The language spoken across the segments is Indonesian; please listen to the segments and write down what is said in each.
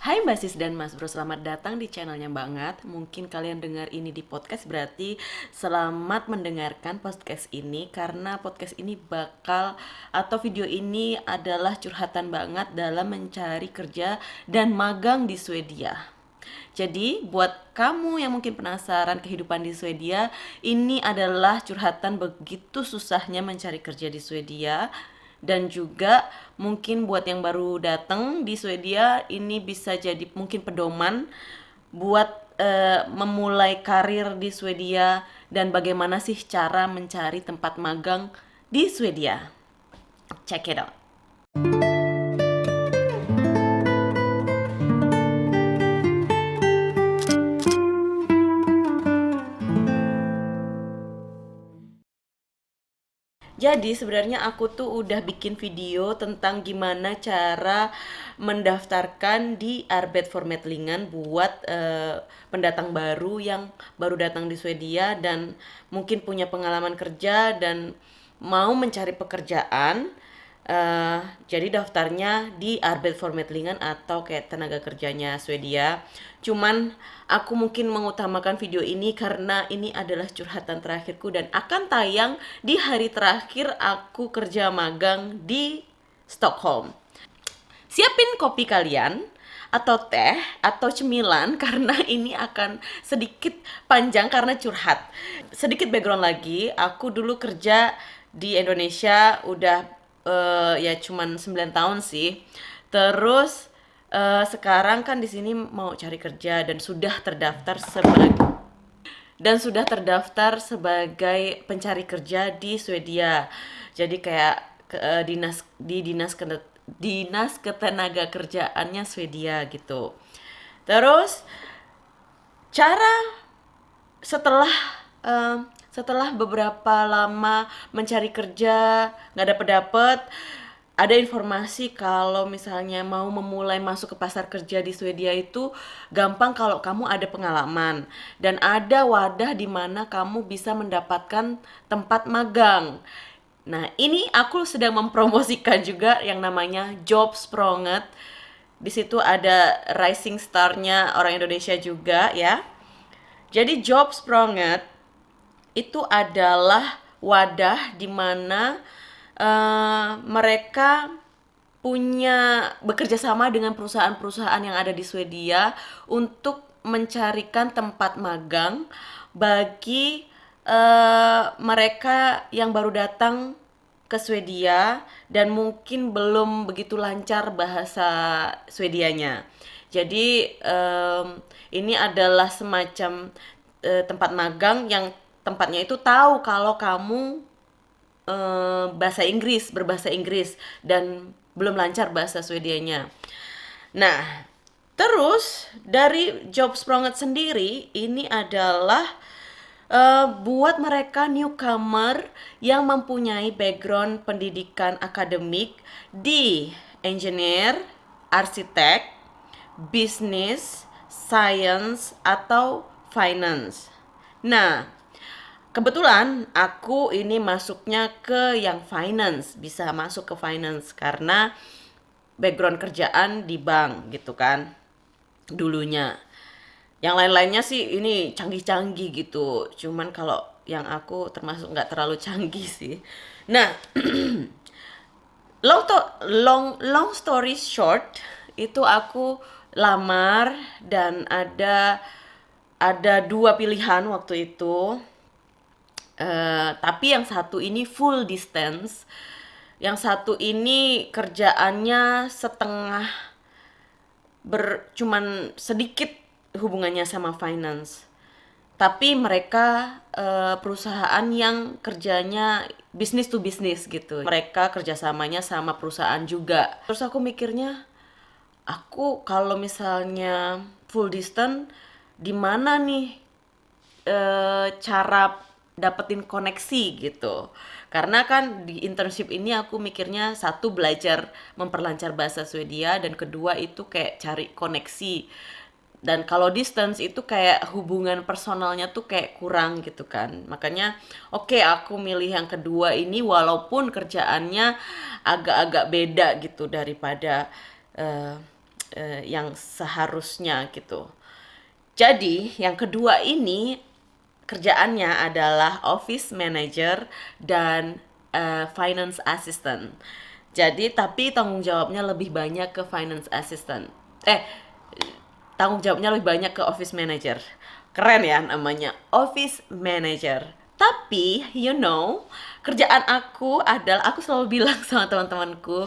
Hai Mbak Sis dan Mas Bro, selamat datang di channelnya banget. Mungkin kalian dengar ini di podcast berarti selamat mendengarkan podcast ini karena podcast ini bakal atau video ini adalah curhatan banget dalam mencari kerja dan magang di Swedia. Jadi buat kamu yang mungkin penasaran kehidupan di Swedia, ini adalah curhatan begitu susahnya mencari kerja di Swedia dan juga mungkin buat yang baru datang di Swedia ini bisa jadi mungkin pedoman buat uh, memulai karir di Swedia dan bagaimana sih cara mencari tempat magang di Swedia. Check it out. Jadi sebenarnya aku tuh udah bikin video tentang gimana cara mendaftarkan di Arbetsförmedlingen buat uh, pendatang baru yang baru datang di Swedia dan mungkin punya pengalaman kerja dan mau mencari pekerjaan. Uh, jadi daftarnya di Arbetsförmedlingen atau kayak tenaga kerjanya Swedia. Cuman aku mungkin mengutamakan video ini karena ini adalah curhatan terakhirku dan akan tayang di hari terakhir aku kerja magang di Stockholm. Siapin kopi kalian atau teh atau cemilan karena ini akan sedikit panjang karena curhat. Sedikit background lagi, aku dulu kerja di Indonesia udah uh, ya cuman 9 tahun sih. Terus uh, sekarang kan di sini mau cari kerja dan sudah terdaftar sebagai dan sudah terdaftar sebagai pencari kerja di Swedia. Jadi kayak uh, dinas di dinas dinas ketenaga kerjaannya Swedia gitu. Terus cara setelah uh, setelah beberapa lama mencari kerja nggak dapet dapet ada informasi kalau misalnya mau memulai masuk ke pasar kerja di Swedia itu gampang kalau kamu ada pengalaman dan ada wadah di mana kamu bisa mendapatkan tempat magang. Nah, ini aku sedang mempromosikan juga yang namanya Job Spronget. Di situ ada rising star-nya orang Indonesia juga ya. Jadi Job Spronget itu adalah wadah di mana uh, mereka punya bekerja sama dengan perusahaan-perusahaan yang ada di Swedia untuk mencarikan tempat magang bagi uh, mereka yang baru datang ke Swedia dan mungkin belum begitu lancar bahasa Swedianya. Jadi um, ini adalah semacam uh, tempat magang yang tempatnya itu tahu kalau kamu uh, bahasa Inggris, berbahasa Inggris dan belum lancar bahasa Swedianya. Nah, terus dari Job Spronget sendiri ini adalah uh, buat mereka newcomer yang mempunyai background pendidikan akademik di engineer, arsitek, bisnis, science atau finance. Nah, kebetulan aku ini masuknya ke yang finance bisa masuk ke finance karena background kerjaan di bank gitu kan dulunya. Yang lain-lainnya sih ini canggih-canggih gitu cuman kalau yang aku termasuk nggak terlalu canggih sih. Nah long to long long story short itu aku lamar dan ada ada dua pilihan waktu itu Uh, tapi yang satu ini full distance, yang satu ini kerjaannya setengah ber cuman sedikit hubungannya sama finance. Tapi mereka uh, perusahaan yang kerjanya bisnis to bisnis gitu. Mereka kerjasamanya sama perusahaan juga. Terus aku mikirnya, aku kalau misalnya full distance, di mana nih uh, cara dapetin koneksi gitu. Karena kan di internship ini aku mikirnya satu belajar memperlancar bahasa Swedia dan kedua itu kayak cari koneksi. Dan kalau distance itu kayak hubungan personalnya tuh kayak kurang gitu kan. Makanya oke okay, aku milih yang kedua ini walaupun kerjaannya agak-agak beda gitu daripada uh, uh, yang seharusnya gitu. Jadi yang kedua ini kerjaannya adalah office manager dan uh, finance assistant. Jadi tapi tanggung jawabnya lebih banyak ke finance assistant. Eh tanggung jawabnya lebih banyak ke office manager. Keren ya namanya office manager. Tapi you know, kerjaan aku adalah aku selalu bilang sama teman-temanku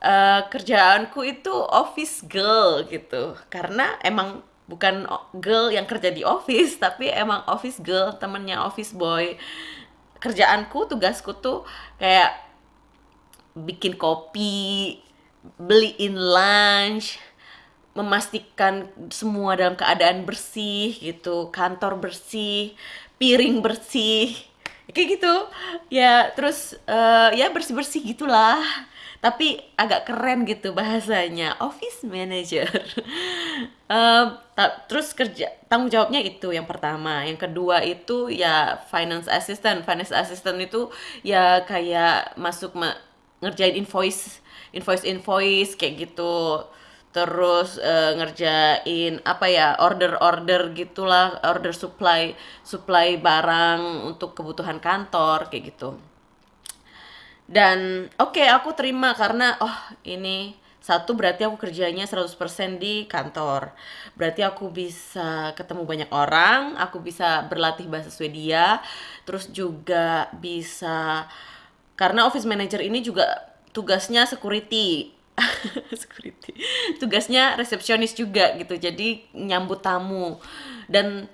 uh, kerjaanku itu office girl gitu. Karena emang bukan girl yang kerja di office tapi emang office girl temennya office boy. Kerjaanku tugasku tuh kayak bikin kopi beliin lunch memastikan semua dalam keadaan bersih gitu kantor bersih piring bersih. Kayak gitu. Ya terus uh, ya bersih bersih gitulah tapi agak keren gitu bahasanya office manager. Um, terus kerja tanggung jawabnya itu yang pertama. Yang kedua itu ya finance assistant. Finance assistant itu ya kayak masuk ma ngerjain invoice invoice invoice kayak gitu. Terus uh, ngerjain apa ya order-order gitulah order supply supply barang untuk kebutuhan kantor kayak gitu dan oke okay, aku terima karena oh ini satu berarti aku kerjanya 100% di kantor. Berarti aku bisa ketemu banyak orang, aku bisa berlatih bahasa Swedia, terus juga bisa karena office manager ini juga tugasnya security. security. Tugasnya resepsionis juga gitu. Jadi nyambut tamu. Dan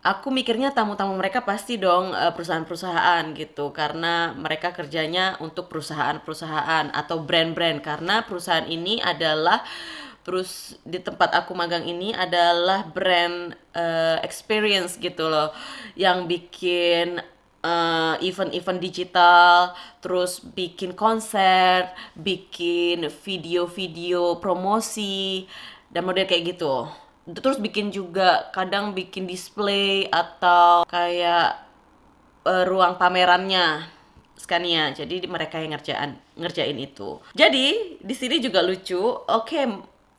aku mikirnya tamu-tamu mereka pasti dong eh, perusahaan-perusahaan gitu. Karena mereka kerjanya untuk perusahaan-perusahaan atau brand-brand. Karena perusahaan ini adalah terus di tempat aku magang ini adalah brand uh, experience gitu loh. Yang bikin event eh, event-event digital, terus bikin konser, bikin video-video promosi dan model kayak gitu terus bikin juga kadang bikin display atau kayak uh, ruang pamerannya Scania. Jadi mereka yang ngerjain ngerjain itu. Jadi di sini juga lucu. Oke, okay,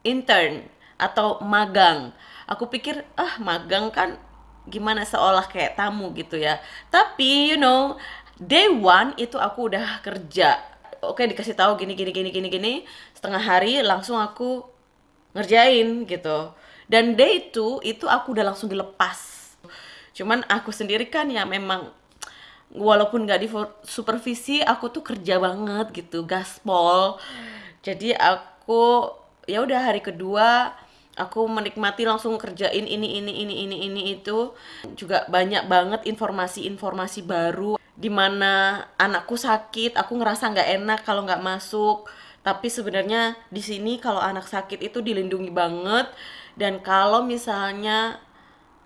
intern atau magang. Aku pikir ah magang kan gimana seolah kayak tamu gitu ya. Tapi you know, day one itu aku udah kerja. Oke, okay, dikasih tahu gini gini gini gini gini. Setengah hari langsung aku ngerjain gitu dan day itu itu aku udah langsung dilepas. Cuman aku sendiri kan ya memang walaupun nggak di supervisi aku tuh kerja banget gitu gaspol. Jadi aku ya udah hari kedua aku menikmati langsung kerjain ini ini ini ini ini itu. Juga banyak banget informasi-informasi baru di mana anakku sakit aku ngerasa nggak enak kalau nggak masuk. Tapi sebenarnya di sini kalau anak sakit itu dilindungi banget dan kalau misalnya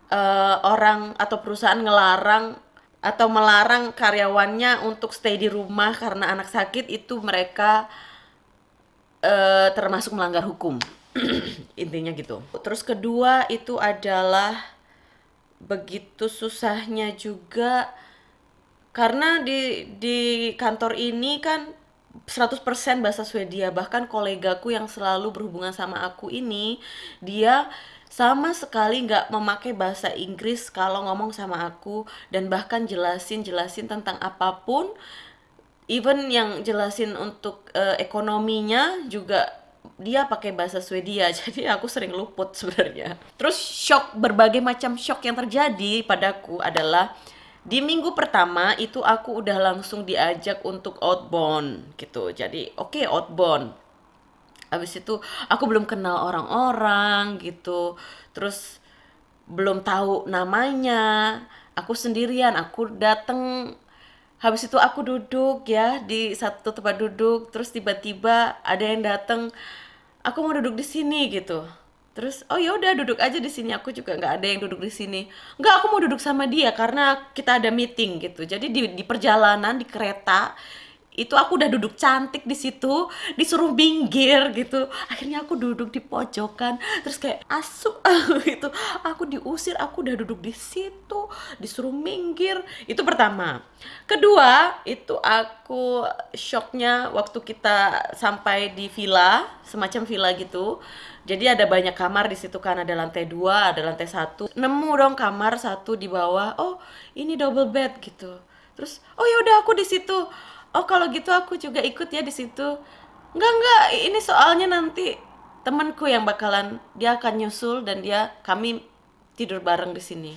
uh, orang atau perusahaan ngelarang atau melarang karyawannya untuk stay di rumah karena anak sakit itu mereka uh, termasuk melanggar hukum. Intinya gitu. Terus kedua itu adalah begitu susahnya juga karena di di kantor ini kan 100% bahasa Swedia. Bahkan kolegaku yang selalu berhubungan sama aku ini dia sama sekali nggak memakai bahasa Inggris kalau ngomong sama aku dan bahkan jelasin jelasin tentang apa pun. Even yang jelasin untuk uh, ekonominya juga dia pakai bahasa Swedia. Jadi aku sering luput sebenarnya. Terus shock berbagai macam shock yang terjadi padaku adalah di minggu pertama itu aku udah langsung diajak untuk outbound gitu. Jadi oke okay, outbound. Habis itu aku belum kenal orang-orang gitu. Terus belum tahu namanya. Aku sendirian aku dateng. Habis itu aku duduk ya di satu tempat duduk. Terus tiba-tiba ada yang dateng. Aku mau duduk di sini gitu terus oh ya udah duduk aja di sini. Aku juga nggak ada yang duduk di sini. Nggak aku mau duduk sama dia karena kita ada meeting gitu. Jadi di, di perjalanan di kereta itu aku udah duduk cantik di situ disuruh minggir gitu. Akhirnya aku duduk di pojokan terus kayak asu gitu. Aku diusir aku udah duduk di situ disuruh minggir. Itu pertama. Kedua itu aku shocknya waktu kita sampai di villa semacam villa gitu. Jadi ada banyak kamar di situ kan ada lantai dua ada lantai satu. Nemu dong kamar satu di bawah. Oh ini double bed gitu. Terus oh ya udah aku di situ oh kalau gitu aku juga ikut ya di situ. Enggak enggak ini soalnya nanti temanku yang bakalan dia akan nyusul dan dia kami tidur bareng di sini.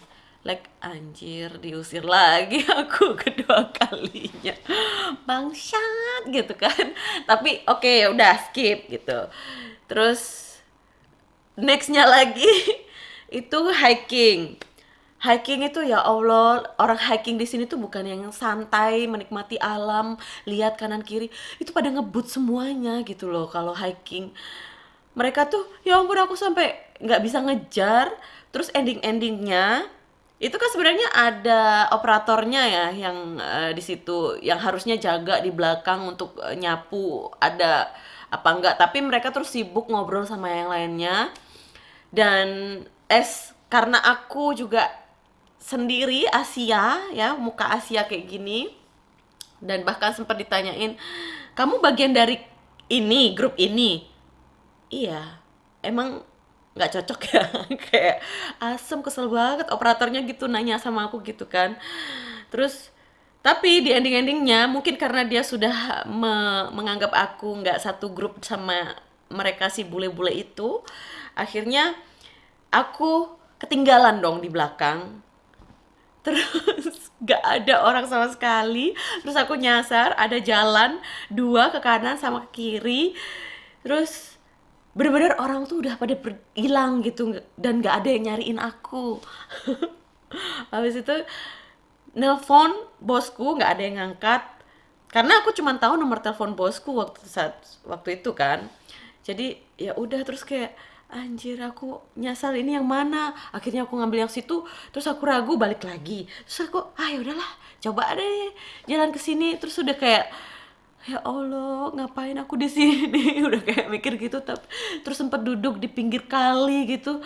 Like anjir diusir lagi aku kedua kalinya. Bangsat gitu kan. Tapi oke okay, ya udah skip gitu. Terus nextnya lagi itu hiking hiking itu ya Allah orang hiking di sini tuh bukan yang santai menikmati alam lihat kanan kiri. Itu pada ngebut semuanya gitu loh kalau hiking. Mereka tuh ya ampun aku sampai nggak bisa ngejar. Terus ending endingnya itu kan sebenarnya ada operatornya ya yang uh, di situ yang harusnya jaga di belakang untuk uh, nyapu ada apa enggak. Tapi mereka terus sibuk ngobrol sama yang lainnya. Dan es karena aku juga sendiri Asia ya muka Asia kayak gini. Dan bahkan sempat ditanyain kamu bagian dari ini grup ini? Iya emang nggak cocok ya. Kayak asem kesel banget operatornya gitu nanya sama aku gitu kan. Terus tapi di ending-endingnya mungkin karena dia sudah me menganggap aku nggak satu grup sama mereka si bule-bule itu akhirnya aku ketinggalan dong di belakang terus gak ada orang sama sekali. Terus aku nyasar ada jalan dua ke kanan sama ke kiri. Terus bener-bener orang tuh udah pada hilang gitu dan gak ada yang nyariin aku. Habis itu nelpon bosku nggak ada yang ngangkat. Karena aku cuma tahu nomor telepon bosku waktu saat waktu itu kan. Jadi ya udah terus kayak anjir aku nyasar ini yang mana? Akhirnya aku ngambil yang situ terus aku ragu balik lagi. Terus aku ah ya udahlah coba deh jalan ke sini. Terus udah kayak ya Allah ngapain aku di sini? Udah kayak mikir gitu tapi terus sempat duduk di pinggir kali gitu.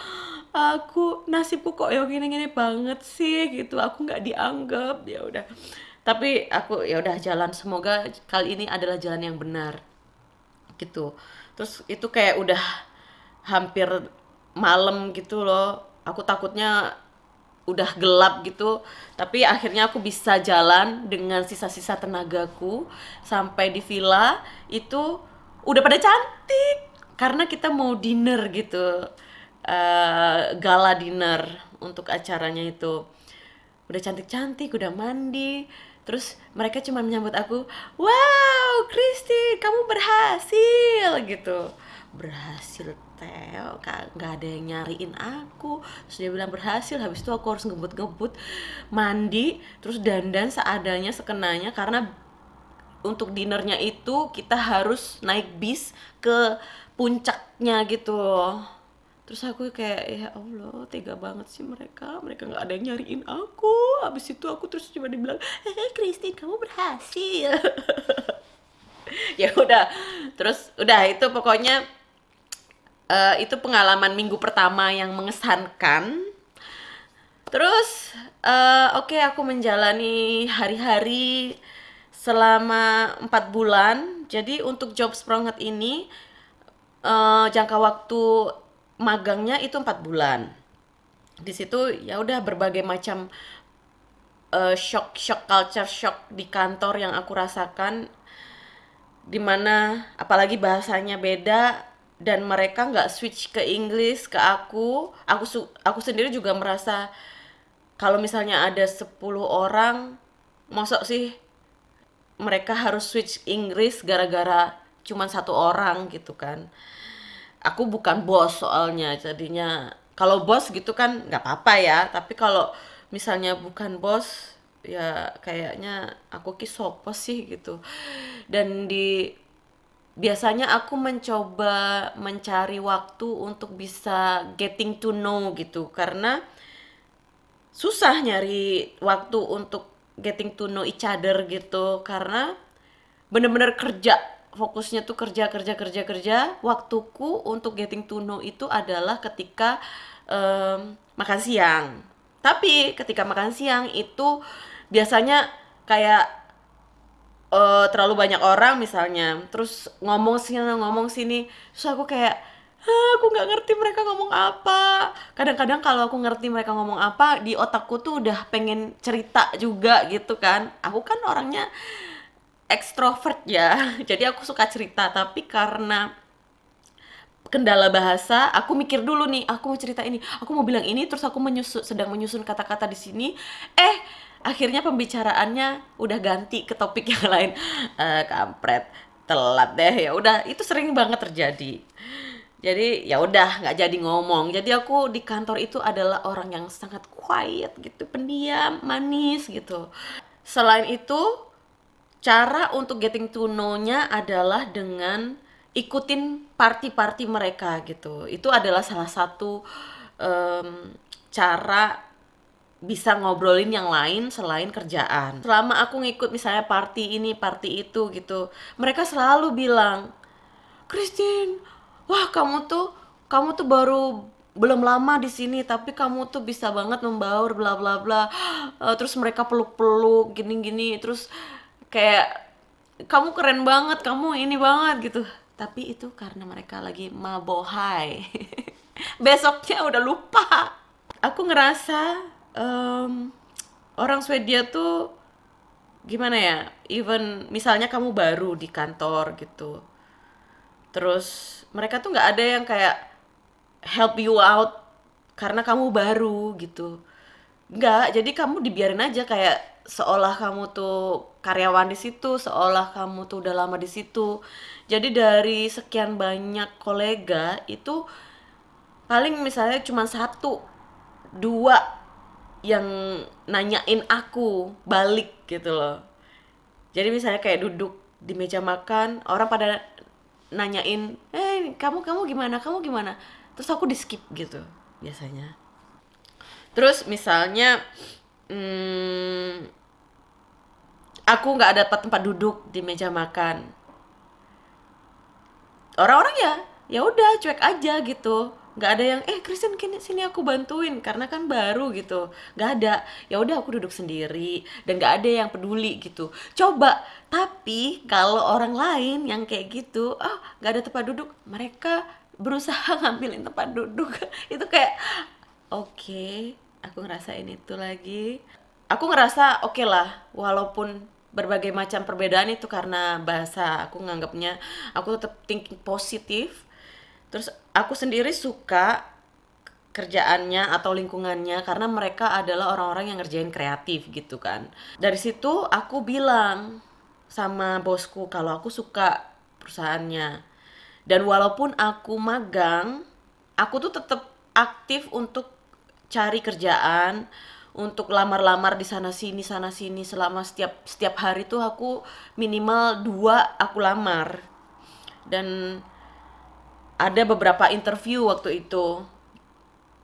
Aku nasibku kok yang gini-gini banget sih? Gitu aku nggak dianggap ya udah. Tapi aku ya udah jalan. Semoga kali ini adalah jalan yang benar. Gitu. Terus itu kayak udah hampir malam gitu loh. Aku takutnya udah gelap gitu. Tapi akhirnya aku bisa jalan dengan sisa-sisa tenagaku sampai di villa. Itu udah pada cantik. Karena kita mau dinner gitu. Uh, gala dinner untuk acaranya itu. Udah cantik-cantik udah mandi. Terus mereka cuma menyambut aku wow Kristi kamu berhasil gitu. Berhasil Theo nggak ada yang nyariin aku. Terus dia bilang berhasil. Habis itu aku harus ngebut-ngebut mandi terus dandan seadanya sekenanya. Karena untuk dinernya itu kita harus naik bis ke puncaknya gitu terus aku kayak ya Allah tega banget sih mereka. Mereka nggak ada yang nyariin aku. Habis itu aku terus cuma dibilang eh Christine kamu berhasil. Ya udah terus udah itu pokoknya uh, itu pengalaman minggu pertama yang mengesankan. Terus uh, oke okay, aku menjalani hari-hari selama empat bulan. Jadi untuk job spronget ini uh, jangka waktu magangnya itu empat bulan. Di situ ya udah berbagai macam uh, shock shock culture shock di kantor yang aku rasakan di mana apalagi bahasanya beda dan mereka nggak switch ke Inggris ke aku. Aku aku sendiri juga merasa kalau misalnya ada 10 orang mosok sih mereka harus switch Inggris gara-gara cuman satu orang gitu kan. Aku bukan bos soalnya jadinya kalau bos gitu kan nggak apa-apa ya. Tapi kalau misalnya bukan bos ya kayaknya aku kisopos sih gitu. Dan di biasanya aku mencoba mencari waktu untuk bisa getting to know gitu. Karena susah nyari waktu untuk getting to know each other gitu. Karena bener-bener kerja fokusnya tuh kerja kerja kerja kerja. Waktuku untuk getting to know itu adalah ketika em, makan siang. Tapi ketika makan siang itu biasanya kayak eh, terlalu banyak orang misalnya. Terus ngomong sini ngomong sini. Terus aku kayak "Hah, aku nggak ngerti mereka ngomong apa. Kadang-kadang kalau aku ngerti mereka ngomong apa di otakku tuh udah pengen cerita juga gitu kan. Aku kan orangnya ekstrovert ya. Jadi aku suka cerita. Tapi karena kendala bahasa, aku mikir dulu nih, aku mau cerita ini, aku mau bilang ini, terus aku menyusun, sedang menyusun kata-kata di sini, eh akhirnya pembicaraannya udah ganti ke topik yang lain, eh kampret, telat deh, ya udah itu sering banget terjadi. Jadi ya udah nggak jadi ngomong. Jadi aku di kantor itu adalah orang yang sangat quiet gitu, pendiam, manis gitu. Selain itu, Cara untuk getting to know-nya adalah dengan ikutin party-party mereka gitu. Itu adalah salah satu em, cara bisa ngobrolin yang lain selain kerjaan. Selama aku ngikut misalnya party ini, party itu gitu, mereka selalu bilang, Christine, wah kamu tuh kamu tuh baru belum lama di sini tapi kamu tuh bisa banget membaur bla bla bla. Eh, terus mereka peluk-peluk gini-gini terus kayak kamu keren banget, kamu ini banget gitu. Tapi itu karena mereka lagi mabohai. Besoknya udah lupa. Aku ngerasa em, orang Swedia tuh gimana ya? Even misalnya kamu baru di kantor gitu, terus mereka tuh nggak ada yang kayak help you out karena kamu baru gitu. Nggak, jadi kamu dibiarin aja kayak seolah kamu tuh karyawan di situ, seolah kamu tuh udah lama di situ. Jadi dari sekian banyak kolega itu paling misalnya cuma satu, dua yang nanyain aku balik gitu loh. Jadi misalnya kayak duduk di meja makan, orang pada nanyain, "Eh, kamu kamu gimana? Kamu gimana?" Terus aku di skip gitu biasanya. Terus misalnya hmm, aku nggak dapat tempat duduk di meja makan. Orang-orang ya ya udah cuek aja gitu. Nggak ada yang eh Kristen kini sini aku bantuin karena kan baru gitu. Nggak ada. Ya udah aku duduk sendiri dan nggak ada yang peduli gitu. Coba tapi kalau orang lain yang kayak gitu, oh nggak ada tempat duduk, mereka berusaha ngambilin tempat duduk. Itu kayak Oke, aku ngerasain itu lagi. Aku ngerasa oke lah, walaupun berbagai macam perbedaan itu karena bahasa, aku nganggapnya aku tetap thinking positif. Terus aku sendiri suka kerjaannya atau lingkungannya karena mereka adalah orang-orang yang ngerjain kreatif gitu kan. Dari situ aku bilang sama bosku kalau aku suka perusahaannya. Dan walaupun aku magang, aku tuh tetap aktif untuk cari kerjaan, untuk lamar-lamar di sana sini sana sini selama setiap setiap hari tuh aku minimal dua aku lamar. Dan ada beberapa interview waktu itu.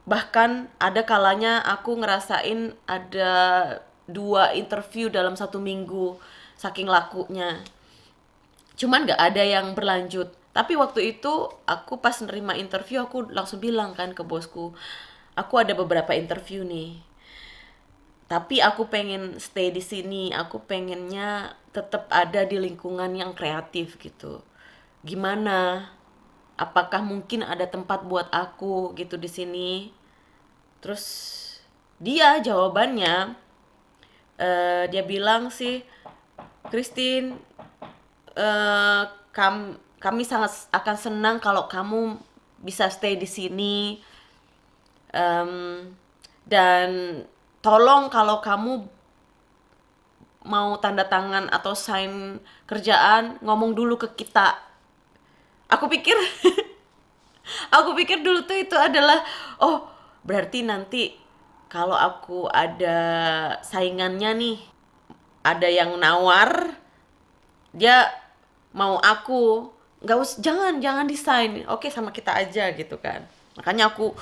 Bahkan ada kalanya aku ngerasain ada dua interview dalam satu minggu, saking lakunya. Cuman nggak ada yang berlanjut. Tapi waktu itu aku pas nerima interview aku langsung bilang kan ke bosku, aku ada beberapa interview nih. Tapi aku pengen stay di sini, aku pengennya tetap ada di lingkungan yang kreatif gitu. Gimana? Apakah mungkin ada tempat buat aku gitu di sini? Terus dia jawabannya eh, dia bilang sih, Christine, eh, kam- kami sangat akan senang kalau kamu bisa stay di sini. Em, dan tolong kalau kamu mau tanda tangan atau sign kerjaan ngomong dulu ke kita. Aku pikir aku pikir dulu tuh itu adalah oh berarti nanti kalau aku ada saingannya nih, ada yang nawar, dia mau aku nggak us jangan jangan desain. Oke sama kita aja gitu kan. Makanya aku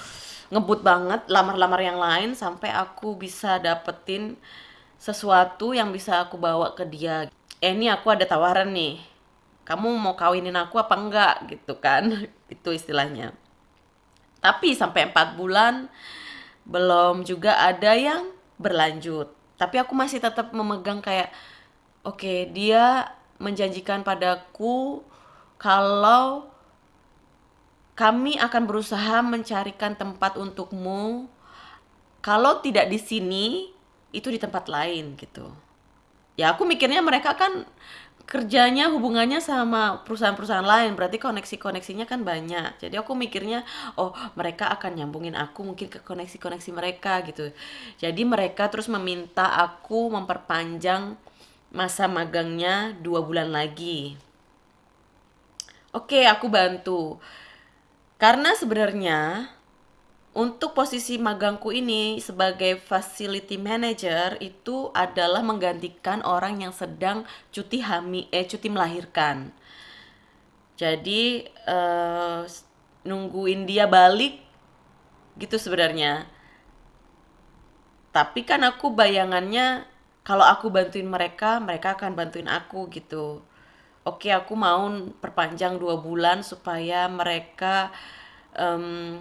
ngebut banget lamar-lamar yang lain sampai aku bisa dapetin sesuatu yang bisa aku bawa ke dia. Eh ini aku ada tawaran nih kamu mau kawinin aku apa enggak gitu kan. Itu istilahnya. Tapi sampai empat bulan belum juga ada yang berlanjut. Tapi aku masih tetap memegang kayak oke okay, dia menjanjikan padaku kalau kami akan berusaha mencarikan tempat untukmu. Kalau tidak di sini itu di tempat lain gitu. Ya aku mikirnya mereka kan kerjanya hubungannya sama perusahaan-perusahaan lain. Berarti koneksi-koneksinya kan banyak. Jadi aku mikirnya oh mereka akan nyambungin aku mungkin ke koneksi-koneksi mereka gitu. Jadi mereka terus meminta aku memperpanjang masa magangnya dua bulan lagi. Oke aku bantu. Karena sebenarnya untuk posisi magangku ini sebagai facility manager itu adalah menggantikan orang yang sedang cuti hamil eh cuti melahirkan. Jadi uh, nungguin dia balik gitu sebenarnya. Tapi kan aku bayangannya kalau aku bantuin mereka, mereka akan bantuin aku gitu. Oke, aku mau perpanjang dua bulan supaya mereka um,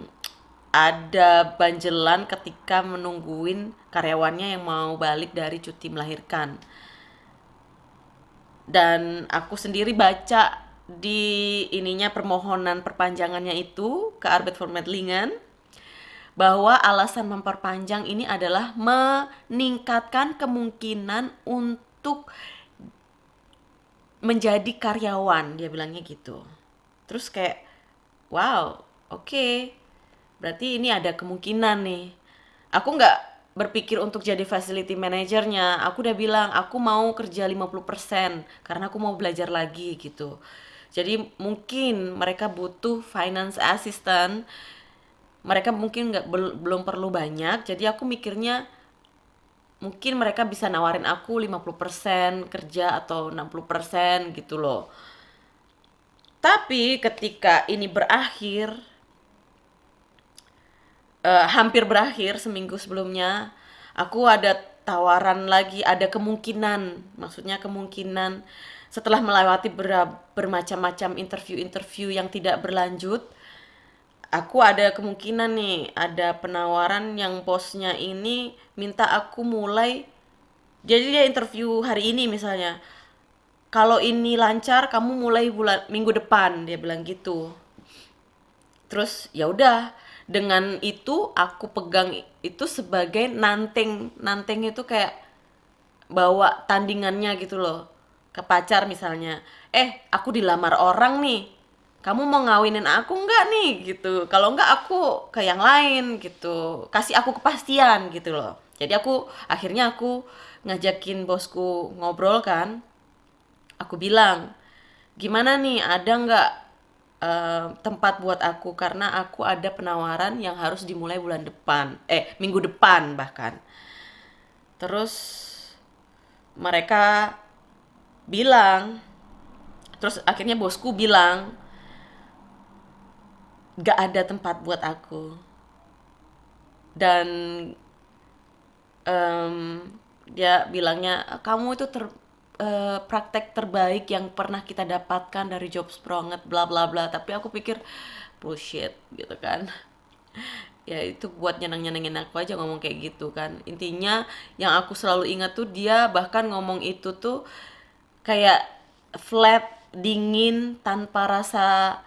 ada banjelan ketika menungguin karyawannya yang mau balik dari cuti melahirkan. Dan aku sendiri baca di ininya permohonan perpanjangannya itu ke Arbet for Medlingan bahwa alasan memperpanjang ini adalah meningkatkan kemungkinan untuk menjadi karyawan. Dia bilangnya gitu. Terus kayak wow oke. okay berarti ini ada kemungkinan nih. Aku nggak berpikir untuk jadi facility manajernya aku udah bilang aku mau kerja 50% karena aku mau belajar lagi gitu. Jadi mungkin mereka butuh finance assistant. Mereka mungkin nggak belum perlu banyak. Jadi aku mikirnya mungkin mereka bisa nawarin aku 50% kerja atau 60% gitu loh. Tapi ketika ini berakhir uh, hampir berakhir seminggu sebelumnya. Aku ada tawaran lagi ada kemungkinan maksudnya kemungkinan setelah melewati ber bermacam-macam interview-interview yang tidak berlanjut aku ada kemungkinan nih ada penawaran yang bosnya ini minta aku mulai jadi dia interview hari ini misalnya. Kalau ini lancar kamu mulai bulan minggu depan dia bilang gitu. Terus ya udah dengan itu aku pegang itu sebagai nanteng nanteng itu kayak bawa tandingannya gitu loh ke pacar misalnya. Eh aku dilamar orang nih. Kamu mau ngawinin aku nggak nih? Gitu. Kalau nggak aku ke yang lain gitu. Kasih aku kepastian gitu loh. Jadi aku akhirnya aku ngajakin bosku ngobrol kan. Aku bilang gimana nih ada nggak uh, tempat buat aku karena aku ada penawaran yang harus dimulai bulan depan. Eh minggu depan bahkan. Terus mereka bilang terus akhirnya bosku bilang gak ada tempat buat aku. Dan um, dia bilangnya kamu itu ter uh, praktek terbaik yang pernah kita dapatkan dari job spronget bla bla bla. Tapi aku pikir bullshit gitu kan. Ya itu buat nyenang nyenengin aku aja ngomong kayak gitu kan. Intinya yang aku selalu ingat tuh dia bahkan ngomong itu tuh kayak flat dingin tanpa rasa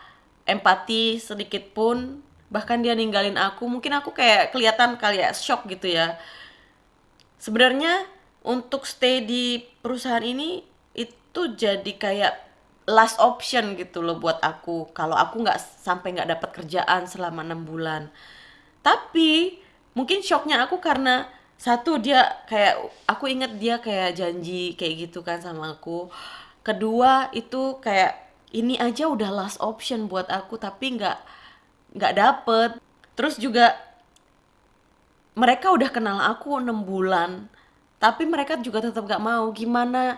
empati sedikit pun. Bahkan dia ninggalin aku. Mungkin aku kayak kelihatan kali ya shock gitu ya. Sebenarnya untuk stay di perusahaan ini itu jadi kayak last option gitu loh buat aku. Kalau aku nggak sampai nggak dapat kerjaan selama enam bulan. Tapi mungkin shocknya aku karena satu dia kayak aku inget dia kayak janji kayak gitu kan sama aku. Kedua itu kayak ini aja udah last option buat aku tapi nggak nggak dapet. Terus juga mereka udah kenal aku enam bulan tapi mereka juga tetap gak mau. Gimana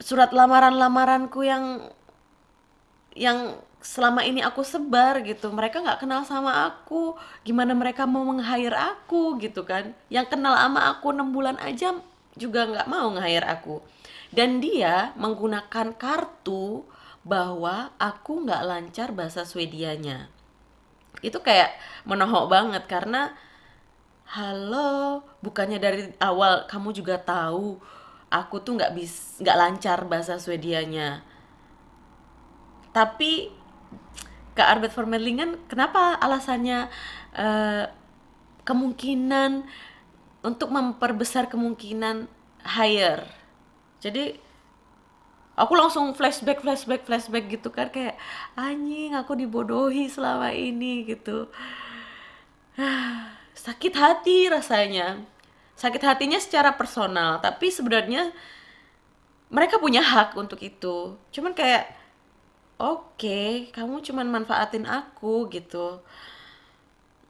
surat lamaran-lamaranku yang yang selama ini aku sebar gitu. Mereka nggak kenal sama aku. Gimana mereka mau meng-hire aku gitu kan. Yang kenal sama aku enam bulan aja juga nggak mau nge-hire aku. Dan dia menggunakan kartu bahwa aku nggak lancar bahasa Swedianya. Itu kayak menohok banget karena halo bukannya dari awal kamu juga tahu aku tuh nggak bis nggak lancar bahasa Swedianya. Tapi ke Arbet Formelingen kenapa alasannya uh, kemungkinan untuk memperbesar kemungkinan hire? Jadi aku langsung flashback flashback flashback gitu kan kayak anjing aku dibodohi selama ini gitu sakit hati rasanya. Sakit hatinya secara personal tapi sebenarnya mereka punya hak untuk itu. Cuman kayak oke okay, kamu cuman manfaatin aku gitu.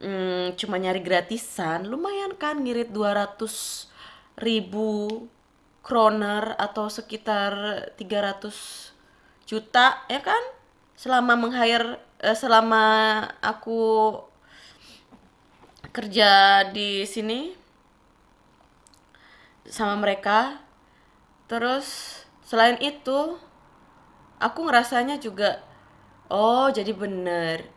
Hmm, cuma nyari gratisan lumayan kan ngirit 200 ribu kroner atau sekitar 300 juta ya kan? Selama meng-hire eh, selama aku kerja di sini sama mereka. Terus selain itu aku ngerasanya juga oh jadi bener.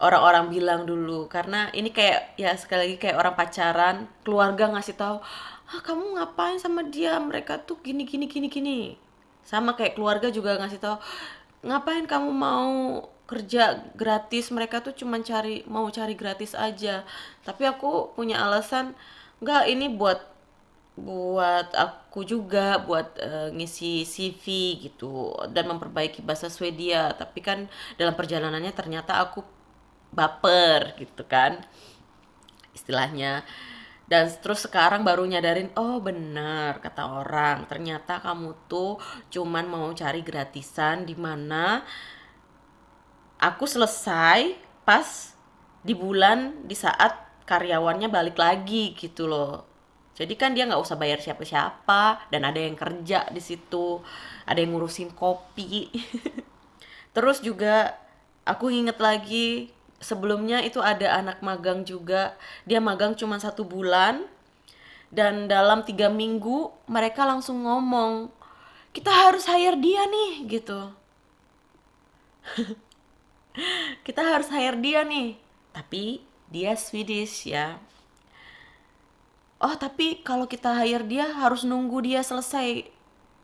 Orang-orang bilang dulu karena ini kayak ya sekali lagi kayak orang pacaran keluarga ngasih tahu ah kamu ngapain sama dia? Mereka tuh gini gini gini gini. Sama kayak keluarga juga ngasih tahu ngapain kamu mau kerja gratis mereka tuh cuma cari mau cari gratis aja. Tapi aku punya alasan nggak ini buat buat aku juga buat uh, ngisi CV gitu dan memperbaiki bahasa Swedia. Tapi kan dalam perjalanannya ternyata aku baper gitu kan istilahnya. Dan terus sekarang baru nyadarin oh benar kata orang. Ternyata kamu tuh cuman mau cari gratisan di mana aku selesai pas di bulan di saat karyawannya balik lagi gitu loh. Jadi kan dia nggak usah bayar siapa-siapa dan ada yang kerja di situ ada yang ngurusin kopi. Terus juga aku inget lagi sebelumnya itu ada anak magang juga. Dia magang cuma satu bulan dan dalam tiga minggu mereka langsung ngomong kita harus hire dia nih gitu kita harus hire dia nih. Tapi dia Swedish ya. Oh tapi kalau kita hire dia harus nunggu dia selesai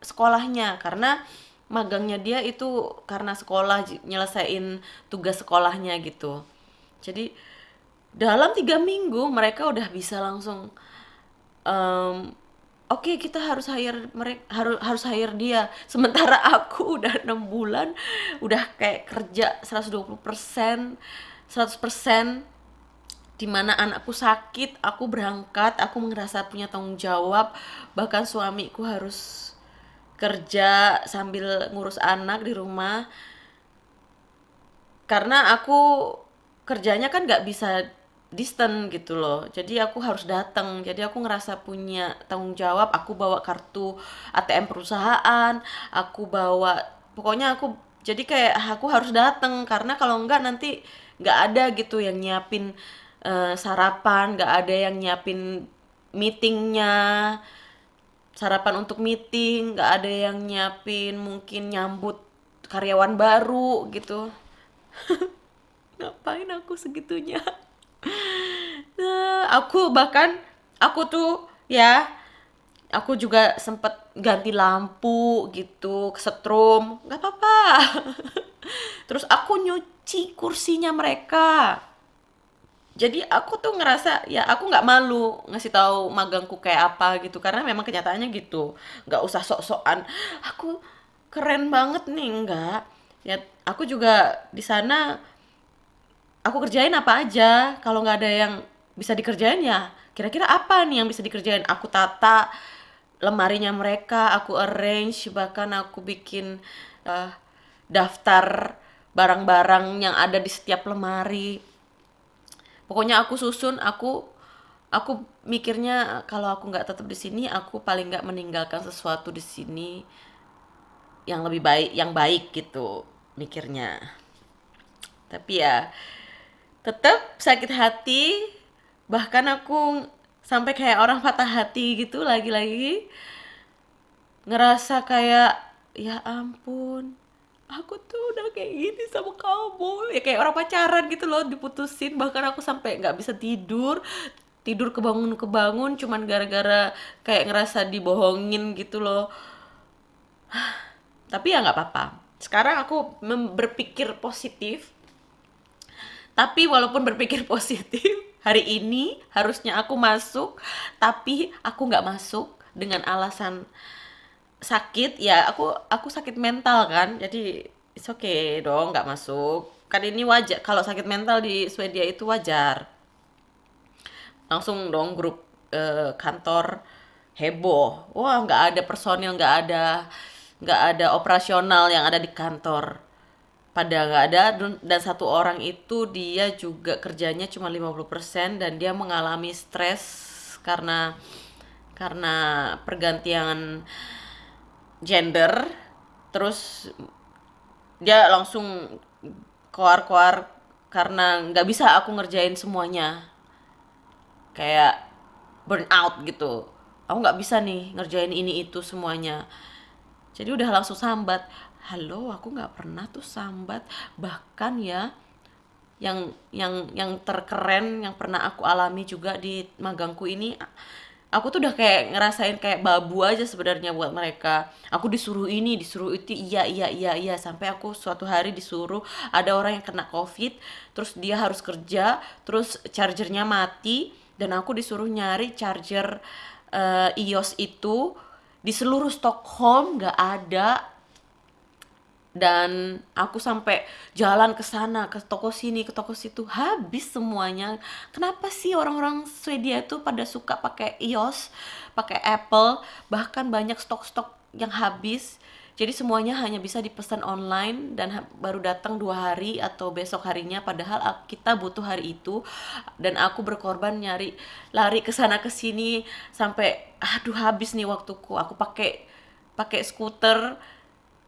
sekolahnya. Karena magangnya dia itu karena sekolah nyelesain tugas sekolahnya gitu. Jadi dalam tiga minggu mereka udah bisa langsung um, oke okay, kita harus hire mereka harus harus hire dia. Sementara aku udah enam bulan udah kayak kerja 120 persen 100 persen di mana anakku sakit aku berangkat aku merasa punya tanggung jawab. Bahkan suamiku harus kerja sambil ngurus anak di rumah. Karena aku kerjanya kan nggak bisa distant gitu loh. Jadi aku harus datang jadi aku ngerasa punya tanggung jawab. Aku bawa kartu ATM perusahaan. Aku bawa pokoknya aku jadi kayak aku harus datang karena kalau enggak nanti nggak ada gitu yang nyiapin uh, sarapan nggak ada yang nyiapin meetingnya sarapan untuk meeting nggak ada yang nyiapin mungkin nyambut karyawan baru gitu. Ngapain aku segitunya aku bahkan aku tuh ya aku juga sempet ganti lampu gitu kesetrum nggak apa-apa. Terus aku nyuci kursinya mereka. Jadi aku tuh ngerasa ya aku nggak malu ngasih tahu magangku kayak apa gitu karena memang kenyataannya gitu. Nggak usah sok-sokan aku keren banget nih. Enggak ya aku juga di sana aku kerjain apa aja. Kalau nggak ada yang bisa dikerjain ya kira-kira apa nih yang bisa dikerjain? Aku tata lemarinya mereka aku arrange bahkan aku bikin uh, daftar barang-barang yang ada di setiap lemari. Pokoknya aku susun aku aku mikirnya kalau aku nggak tetap di sini aku paling nggak meninggalkan sesuatu di sini yang lebih baik yang baik gitu mikirnya. Tapi ya tetap sakit hati bahkan aku sampai kayak orang patah hati gitu lagi-lagi ngerasa kayak ya ampun aku tuh udah kayak gini sama kamu. Ya kayak orang pacaran gitu loh diputusin. Bahkan aku sampai nggak bisa tidur tidur kebangun kebangun cuman gara-gara kayak ngerasa dibohongin gitu loh. Tapi ya nggak apa-apa. Sekarang aku berpikir positif tapi walaupun berpikir positif hari ini harusnya aku masuk tapi aku nggak masuk dengan alasan sakit. Ya aku aku sakit mental kan jadi it's okay dong nggak masuk. Kan ini wajar kalau sakit mental di Swedia itu wajar. Langsung dong grup eh, kantor heboh. Wah nggak ada personil nggak ada nggak ada operasional yang ada di kantor pada nggak ada dan satu orang itu dia juga kerjanya cuma 50% dan dia mengalami stres karena karena pergantian gender. Terus dia langsung keluar-keluar karena nggak bisa aku ngerjain semuanya. Kayak burn out gitu. Aku nggak bisa nih ngerjain ini itu semuanya. Jadi udah langsung sambat halo aku nggak pernah tuh sambat. Bahkan ya yang yang yang terkeren yang pernah aku alami juga di magangku ini aku tuh udah kayak ngerasain kayak babu aja sebenarnya buat mereka. Aku disuruh ini disuruh itu iya iya iya iya. Sampai aku suatu hari disuruh ada orang yang kena covid terus dia harus kerja terus chargernya mati dan aku disuruh nyari charger uh, iOS itu di seluruh Stockholm nggak ada dan aku sampai jalan ke sana ke toko sini ke toko situ habis semuanya. Kenapa sih orang-orang Swedia itu pada suka pakai iOS pakai Apple? Bahkan banyak stok-stok yang habis. Jadi semuanya hanya bisa dipesan online dan baru datang dua hari atau besok harinya. Padahal kita butuh hari itu. Dan aku berkorban nyari lari ke sana ke sini. Sampai aduh habis nih waktuku. Aku pakai pakai skuter.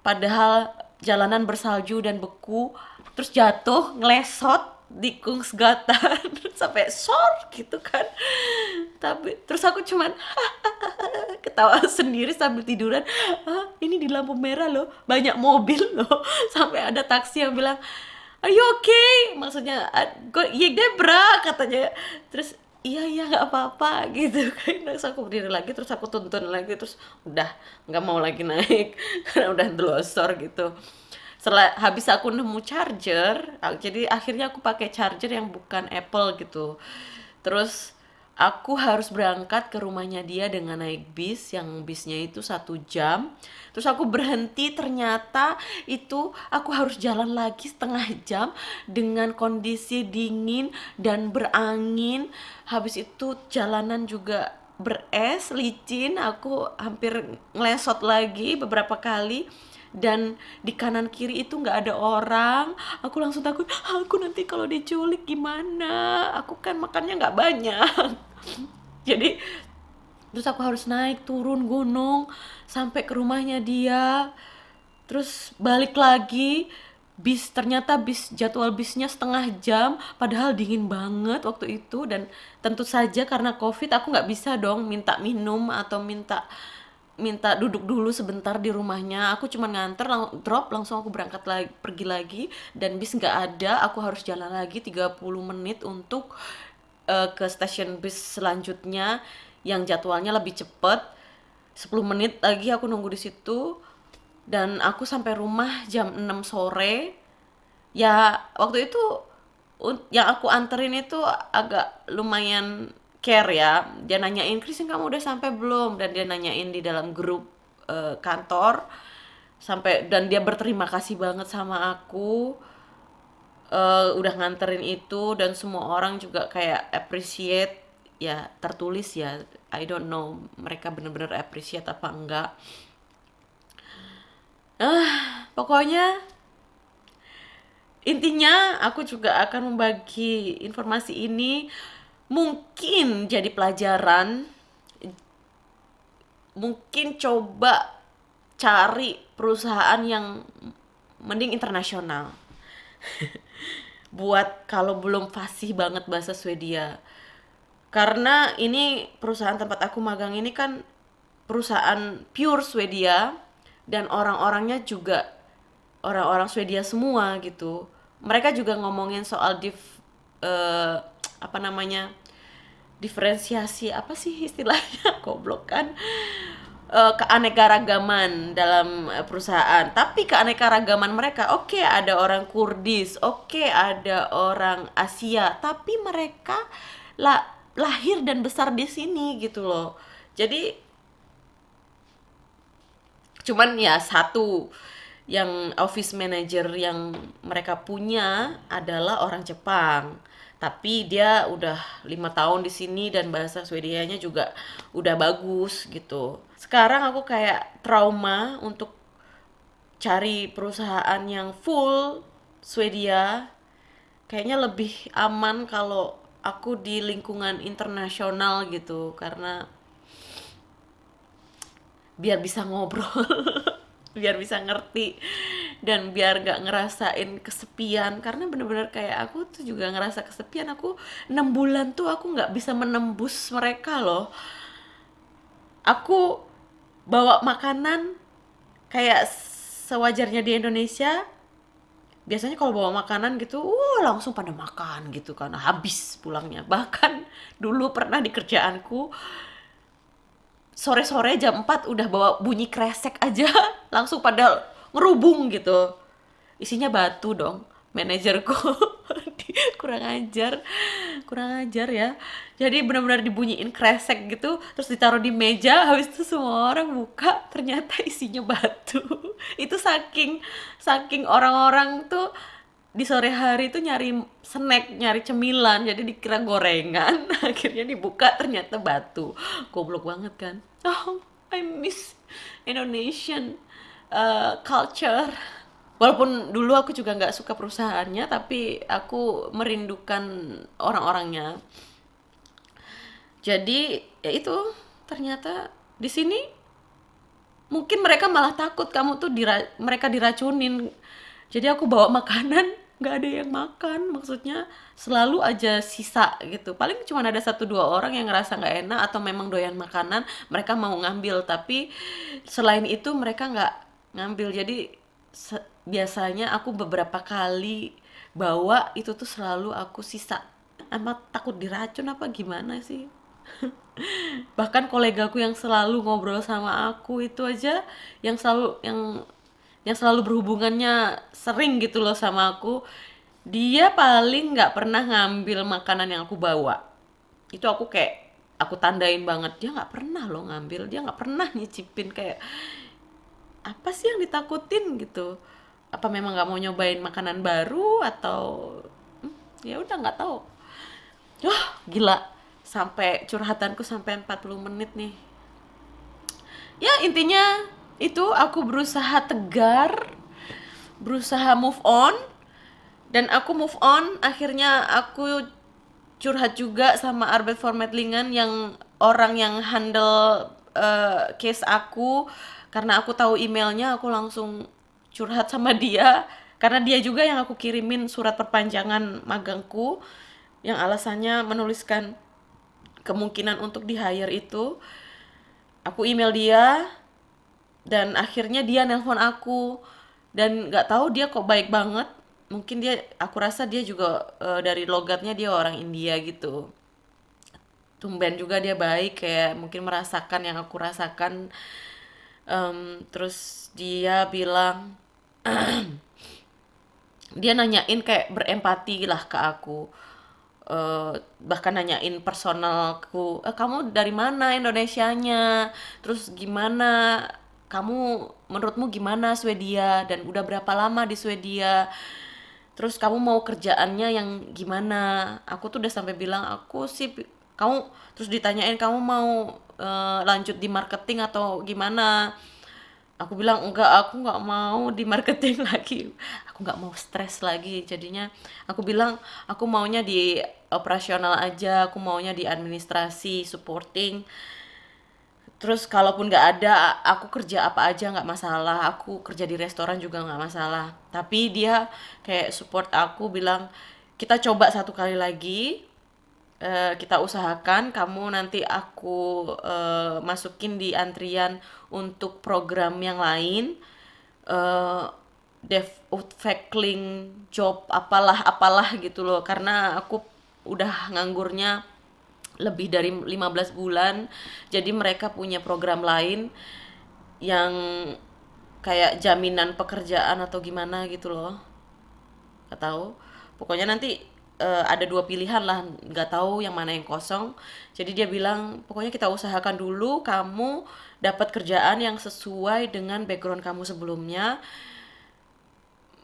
Padahal jalanan bersalju dan beku terus jatuh ngelesot di Kungsgatan. Sampai sor gitu kan. Tapi terus aku cuman ketawa sendiri sambil tiduran. Ah, ini di lampu merah loh banyak mobil loh. Sampai ada taksi yang bilang are you okay? Maksudnya ya Debra katanya. Terus iya iya nggak apa-apa gitu kan. Terus aku berdiri lagi terus aku tuntun lagi terus udah nggak mau lagi naik karena udah delosor gitu. Setelah habis aku nemu charger jadi akhirnya aku pakai charger yang bukan Apple gitu. Terus aku harus berangkat ke rumahnya dia dengan naik bis yang bisnya itu satu jam terus aku berhenti ternyata itu aku harus jalan lagi setengah jam dengan kondisi dingin dan berangin. Habis itu jalanan juga beres licin. Aku hampir ngelesot lagi beberapa kali. Dan di kanan kiri itu nggak ada orang. Aku langsung takut aku nanti kalau diculik gimana? Aku kan makannya nggak banyak. Jadi terus aku harus naik turun gunung sampai ke rumahnya dia. Terus balik lagi bis ternyata bis jadwal bisnya setengah jam padahal dingin banget waktu itu. Dan tentu saja karena covid aku nggak bisa dong minta minum atau minta minta duduk dulu sebentar di rumahnya. Aku cuma nganter lang drop langsung aku berangkat lagi pergi lagi. Dan bis nggak ada aku harus jalan lagi 30 menit untuk uh, ke stasiun bis selanjutnya yang jadwalnya lebih cepet. 10 menit lagi aku nunggu di situ. Dan aku sampai rumah jam 6 sore. Ya waktu itu yang aku anterin itu agak lumayan care ya. Dia nanyain Kristen kamu udah sampai belum? Dan dia nanyain di dalam grup uh, kantor. Sampai dan dia berterima kasih banget sama aku. Uh, udah nganterin itu dan semua orang juga kayak appreciate ya tertulis ya I don't know mereka bener-bener appreciate apa enggak. Ah pokoknya intinya aku juga akan membagi informasi ini mungkin jadi pelajaran. Mungkin coba cari perusahaan yang mending internasional. Buat kalau belum fasih banget bahasa Swedia karena ini perusahaan tempat aku magang ini kan perusahaan pure Swedia dan orang-orangnya juga orang-orang Swedia semua gitu. Mereka juga ngomongin soal div eh, apa namanya? diferensiasi apa sih istilahnya goblok kan Eh, keanekaragaman dalam eh, perusahaan tapi keanekaragaman mereka oke ada orang Kurdis oke ada orang Asia tapi mereka la lahir dan besar di sini gitu loh. Jadi cuman ya satu yang office manager yang mereka punya adalah orang Jepang. Tapi dia udah lima tahun di sini dan bahasa Swedianya juga udah bagus gitu. Sekarang aku kayak trauma untuk cari perusahaan yang full Swedia. Kayaknya lebih aman kalau aku di lingkungan internasional gitu karena biar bisa ngobrol biar bisa ngerti dan biar gak ngerasain kesepian. Karena bener-bener kayak aku tuh juga ngerasa kesepian. Aku enam bulan tuh aku nggak bisa menembus mereka loh. Aku bawa makanan kayak sewajarnya di Indonesia biasanya kalau bawa makanan gitu uh langsung pada makan gitu kan. Habis pulangnya. Bahkan dulu pernah di kerjaanku sore-sore jam 4 udah bawa bunyi kresek aja langsung pada ngerubung gitu. Isinya batu dong manajerku kurang ajar kurang ajar ya jadi benar-benar dibunyiin kresek gitu terus ditaruh di meja habis itu semua orang buka ternyata isinya batu itu saking saking orang-orang tuh di sore hari tuh nyari snack, nyari cemilan, jadi dikira gorengan, akhirnya dibuka ternyata batu. Goblok banget kan? Oh, I miss Indonesian uh, culture. Walaupun dulu aku juga nggak suka perusahaannya, tapi aku merindukan orang-orangnya. Jadi ya itu ternyata di sini mungkin mereka malah takut kamu tuh dira mereka diracunin. Jadi aku bawa makanan nggak ada yang makan maksudnya selalu aja sisa gitu. Paling cuma ada satu dua orang yang ngerasa nggak enak atau memang doyan makanan mereka mau ngambil. Tapi selain itu mereka nggak ngambil. Jadi biasanya aku beberapa kali bawa itu tuh selalu aku sisa. Amat takut diracun apa gimana sih? Bahkan kolegaku yang selalu ngobrol sama aku itu aja yang selalu yang yang selalu berhubungannya sering gitu loh sama aku dia paling nggak pernah ngambil makanan yang aku bawa. Itu aku kayak aku tandain banget dia nggak pernah loh ngambil dia nggak pernah nyicipin kayak apa sih yang ditakutin? gitu apa memang nggak mau nyobain makanan baru atau hmm, ya udah nggak tahu. Wah gila. Sampai curhatanku sampai 40 menit nih. Ya intinya itu aku berusaha tegar berusaha move on dan aku move on. Akhirnya aku curhat juga sama Arbet Formatlingan yang orang yang handle uh, case aku. Karena aku tahu emailnya aku langsung curhat sama dia karena dia juga yang aku kirimin surat perpanjangan magangku yang alasannya menuliskan kemungkinan untuk di hire itu. Aku email dia dan akhirnya dia nelpon aku dan nggak tahu dia kok baik banget. Mungkin dia aku rasa dia juga uh, dari logatnya dia orang India gitu. Tumben juga dia baik kayak mungkin merasakan yang aku rasakan um, terus dia bilang dia nanyain kayak berempati lah ke aku. Uh, bahkan nanyain personalku eh, kamu dari mana Indonesianya? Terus gimana? Kamu menurutmu gimana Swedia? Dan udah berapa lama di Swedia? Terus kamu mau kerjaannya yang gimana? Aku tuh udah sampai bilang aku sih kamu terus ditanyain kamu mau uh, lanjut di marketing atau gimana? Aku bilang enggak aku nggak mau di marketing lagi. Aku nggak mau stres lagi. Jadinya aku bilang aku maunya di operasional aja aku maunya di administrasi supporting. Terus kalaupun nggak ada aku kerja apa aja nggak masalah. Aku kerja di restoran juga nggak masalah. Tapi dia kayak support aku bilang kita coba satu kali lagi uh, kita usahakan kamu nanti aku uh, masukin di antrian untuk program yang lain. Uh, dev fackling job apalah apalah gitu loh. Karena aku udah nganggurnya lebih dari 15 bulan. Jadi mereka punya program lain yang kayak jaminan pekerjaan atau gimana gitu loh. Nggak tahu. Pokoknya nanti uh, ada dua pilihan lah nggak tahu yang mana yang kosong. Jadi dia bilang pokoknya kita usahakan dulu kamu dapat kerjaan yang sesuai dengan background kamu sebelumnya.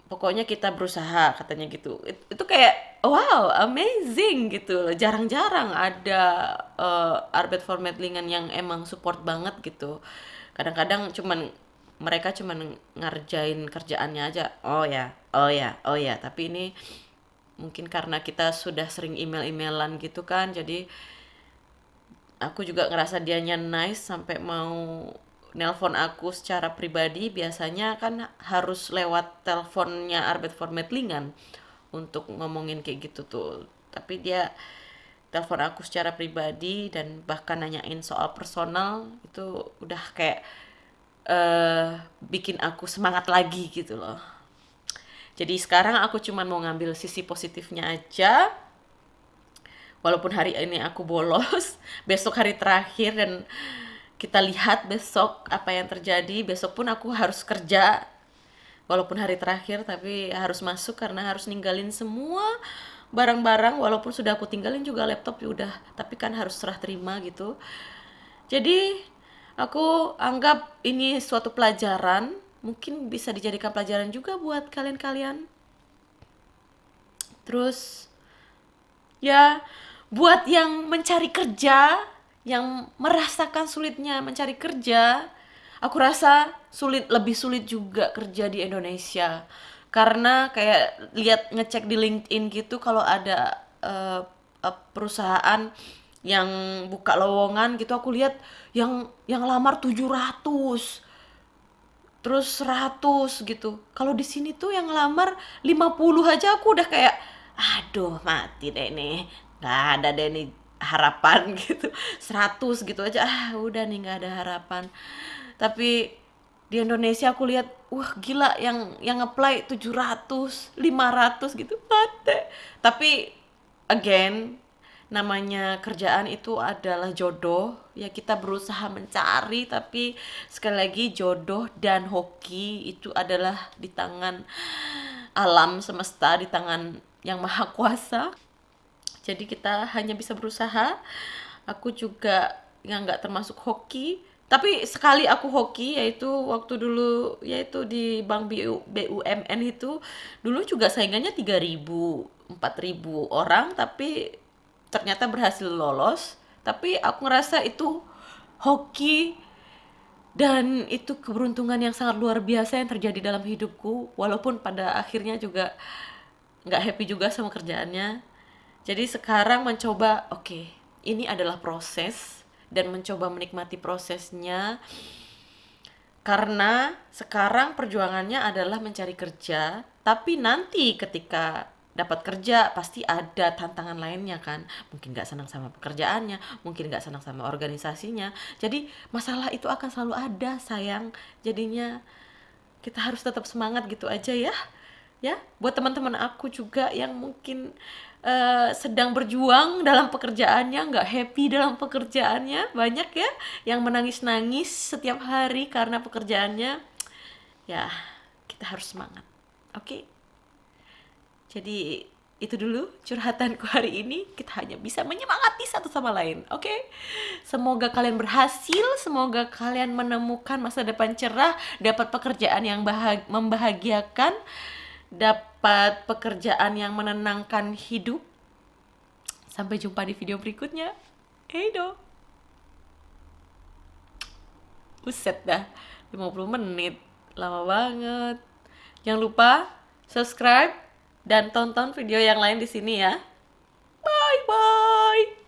Pokoknya kita berusaha katanya gitu. It, itu kayak wow amazing gitu jarang-jarang ada uh, arbet formatlingan yang emang support banget gitu. Kadang-kadang cuman mereka cuman ngerjain kerjaannya aja. Oh ya oh ya oh ya. Tapi ini mungkin karena kita sudah sering email-emailan gitu kan jadi aku juga ngerasa dianya nice sampai mau nelpon aku secara pribadi. Biasanya kan harus lewat teleponnya Arbet Formatlingan untuk ngomongin kayak gitu tuh. Tapi dia telepon aku secara pribadi dan bahkan nanyain soal personal itu udah kayak uh, bikin aku semangat lagi gitu loh jadi sekarang aku cuma mau ngambil sisi positifnya aja. Walaupun hari ini aku bolos besok hari terakhir dan kita lihat besok apa yang terjadi. Besok pun aku harus kerja. Walaupun hari terakhir tapi harus masuk karena harus ninggalin semua barang-barang. Walaupun sudah aku tinggalin juga laptop ya udah tapi kan harus serah terima gitu. Jadi aku anggap ini suatu pelajaran mungkin bisa dijadikan pelajaran juga buat kalian-kalian terus ya buat yang mencari kerja yang merasakan sulitnya mencari kerja, aku rasa sulit lebih sulit juga kerja di Indonesia. Karena kayak lihat ngecek di LinkedIn gitu kalau ada uh, perusahaan yang buka lowongan gitu aku lihat yang yang lamar 700 terus 100 gitu. Kalau di sini tuh yang lamar 50 aja aku udah kayak aduh mati deh nih. nggak ada deh nih harapan gitu 100 gitu aja ah udah nih nggak ada harapan tapi di Indonesia aku lihat wah gila yang yang apply 700 500 gitu mati tapi again namanya kerjaan itu adalah jodoh. Ya kita berusaha mencari tapi sekali lagi jodoh dan hoki itu adalah di tangan alam semesta di tangan yang maha kuasa. Jadi kita hanya bisa berusaha. Aku juga yang nggak termasuk hoki. Tapi sekali aku hoki yaitu waktu dulu yaitu di bank BUMN itu dulu juga saingannya 3000 4000 orang. Tapi ternyata berhasil lolos tapi aku ngerasa itu hoki dan itu keberuntungan yang sangat luar biasa yang terjadi dalam hidupku walaupun pada akhirnya juga nggak happy juga sama kerjaannya. Jadi sekarang mencoba, oke, okay, ini adalah proses dan mencoba menikmati prosesnya. Karena sekarang perjuangannya adalah mencari kerja, tapi nanti ketika dapat kerja pasti ada tantangan lainnya kan mungkin nggak senang sama pekerjaannya mungkin nggak senang sama organisasinya jadi masalah itu akan selalu ada sayang jadinya kita harus tetap semangat gitu aja ya ya buat teman-teman aku juga yang mungkin uh, sedang berjuang dalam pekerjaannya, nggak happy dalam pekerjaannya, banyak ya yang menangis-nangis setiap hari karena pekerjaannya. Ya, kita harus semangat. Oke. Okay? Jadi itu dulu curhatanku hari ini. Kita hanya bisa menyemangati satu sama lain. Oke. Okay? Semoga kalian berhasil, semoga kalian menemukan masa depan cerah, dapat pekerjaan yang bahag membahagiakan dapat pekerjaan yang menenangkan hidup. Sampai jumpa di video berikutnya. Hey do. Buset dah, 50 menit. Lama banget. Jangan lupa subscribe dan tonton video yang lain di sini ya. Bye bye.